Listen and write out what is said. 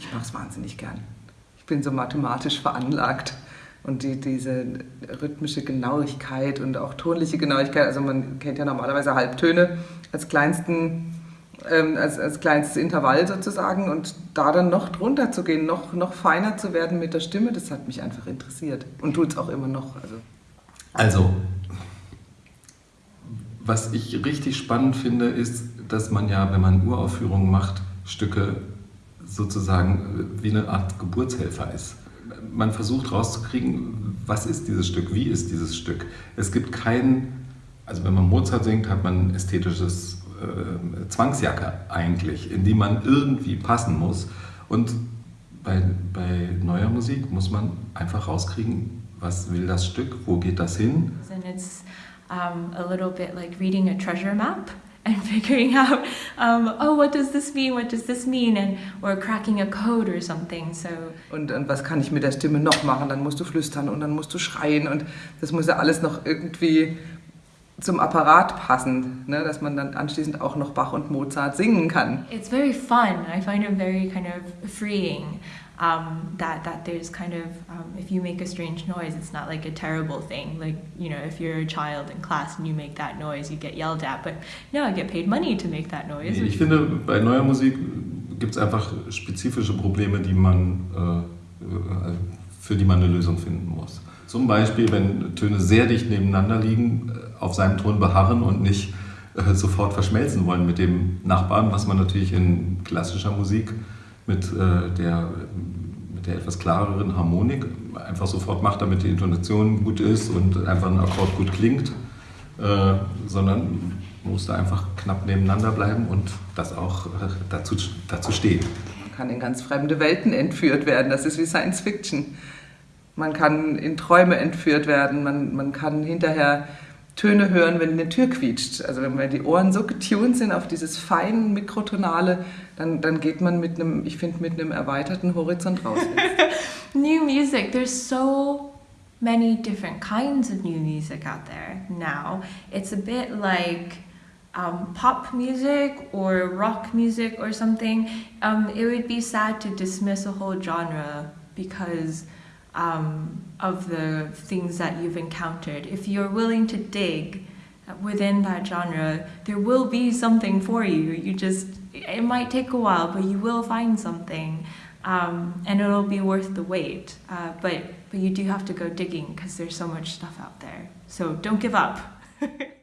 Ich mache es wahnsinnig gern. Ich bin so mathematisch veranlagt und die, diese rhythmische Genauigkeit und auch tonliche Genauigkeit, also man kennt ja normalerweise Halbtöne als kleinsten ähm, als, als kleinstes Intervall sozusagen und da dann noch drunter zu gehen, noch, noch feiner zu werden mit der Stimme, das hat mich einfach interessiert und tut es auch immer noch. Also. also, was ich richtig spannend finde, ist, dass man ja, wenn man Uraufführungen macht, Stücke sozusagen wie eine Art Geburtshelfer ist. Man versucht rauszukriegen, was ist dieses Stück, wie ist dieses Stück. Es gibt kein, also wenn man Mozart singt, hat man ein ästhetisches äh, Zwangsjacke eigentlich, in die man irgendwie passen muss. Und bei, bei neuer Musik muss man einfach rauskriegen, was will das Stück, wo geht das hin. And it's um, a little bit like reading a treasure map and figuring out, um, oh, what does this mean, what does this mean, and or cracking a code or something. So. Und, und was kann ich mit der Stimme noch machen? Dann musst du flüstern und dann musst du schreien und das muss ja alles noch irgendwie zum Apparat passen, ne, dass man dann anschließend auch noch Bach und Mozart singen kann. It's very fun. I find it very kind of freeing. Um, that that there's kind of um, if you make a strange noise, it's not like a terrible thing. Like you know, if you're a child in class and you make that noise, you get yelled at. But no, I get paid money to make that noise. Ich finde, bei neuer Musik gibt es einfach spezifische Probleme, die man äh, äh, für die man eine Lösung finden muss. Zum Beispiel, wenn Töne sehr dicht nebeneinander liegen, äh, auf seinem Ton beharren und nicht äh, sofort verschmelzen wollen mit dem Nachbarn, was man natürlich in klassischer Musik mit, äh, der, mit der etwas klareren Harmonik einfach sofort macht, damit die Intonation gut ist und einfach ein Akkord gut klingt, äh, sondern muss da einfach knapp nebeneinander bleiben und das auch äh, dazu, dazu stehen. Man kann in ganz fremde Welten entführt werden, das ist wie Science Fiction. Man kann in Träume entführt werden, man, man kann hinterher Töne hören, wenn eine Tür quietscht. Also wenn die Ohren so getuned sind auf dieses feine Mikrotonale, dann, dann geht man mit einem, ich finde, mit einem erweiterten Horizont raus. new music, there's so many different kinds of new music out there now. It's a bit like um, pop music or rock music or something. Um, it would be sad to dismiss a whole genre because um, of the things that you've encountered. If you're willing to dig within that genre, there will be something for you. You just, it might take a while, but you will find something. Um, and it'll be worth the wait. Uh, but, but you do have to go digging because there's so much stuff out there. So don't give up.